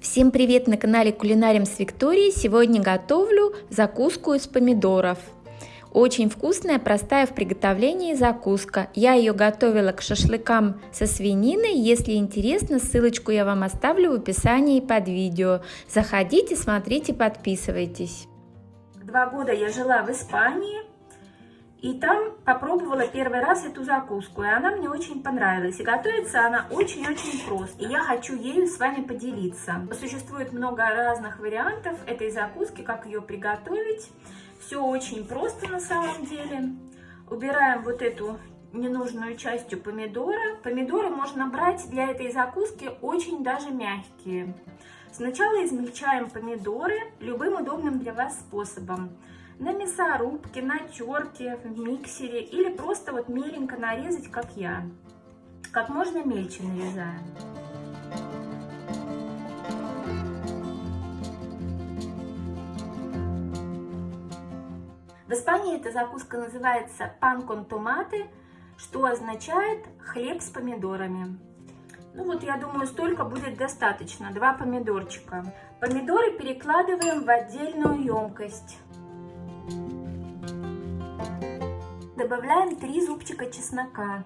Всем привет на канале Кулинарим с Викторией. Сегодня готовлю закуску из помидоров. Очень вкусная, простая в приготовлении закуска. Я ее готовила к шашлыкам со свининой. Если интересно, ссылочку я вам оставлю в описании под видео. Заходите, смотрите, подписывайтесь. Два года я жила в Испании. И там попробовала первый раз эту закуску, и она мне очень понравилась. И готовится она очень-очень просто. И я хочу ею с вами поделиться. Существует много разных вариантов этой закуски, как ее приготовить. Все очень просто на самом деле. Убираем вот эту ненужную частью помидора. Помидоры можно брать для этой закуски очень даже мягкие. Сначала измельчаем помидоры любым удобным для вас способом на мясорубке, на терке, в миксере или просто вот меленько нарезать, как я. Как можно мельче нарезаем. В Испании эта закуска называется пан кон томаты, что означает хлеб с помидорами. Ну вот, я думаю, столько будет достаточно, два помидорчика. Помидоры перекладываем в отдельную емкость. Добавляем 3 зубчика чеснока.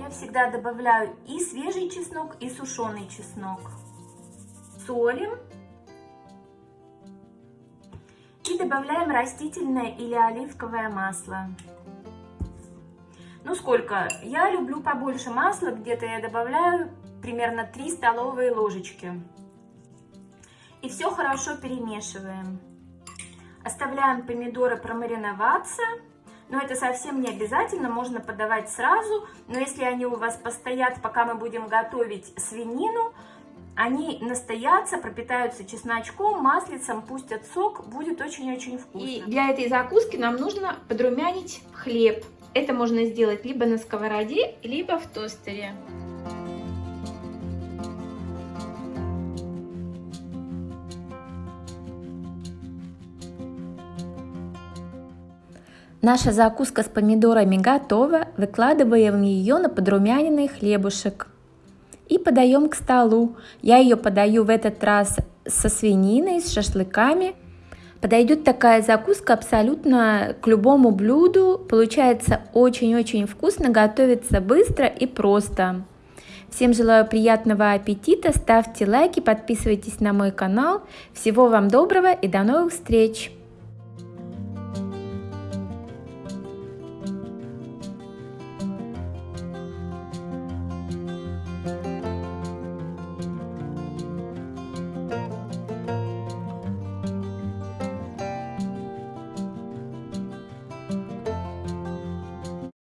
Я всегда добавляю и свежий чеснок, и сушеный чеснок. Солим. И добавляем растительное или оливковое масло. Ну сколько? Я люблю побольше масла, где-то я добавляю примерно 3 столовые ложечки. И все хорошо перемешиваем. Оставляем помидоры промариноваться. Но это совсем не обязательно, можно подавать сразу. Но если они у вас постоят, пока мы будем готовить свинину, они настоятся, пропитаются чесночком, маслицем, пустят сок, будет очень-очень вкусно. И для этой закуски нам нужно подрумянить хлеб. Это можно сделать либо на сковороде, либо в тостере. Наша закуска с помидорами готова. Выкладываем ее на подрумяненный хлебушек. И подаем к столу. Я ее подаю в этот раз со свининой, с шашлыками. Подойдет такая закуска абсолютно к любому блюду. Получается очень-очень вкусно, готовится быстро и просто. Всем желаю приятного аппетита, ставьте лайки, подписывайтесь на мой канал. Всего вам доброго и до новых встреч!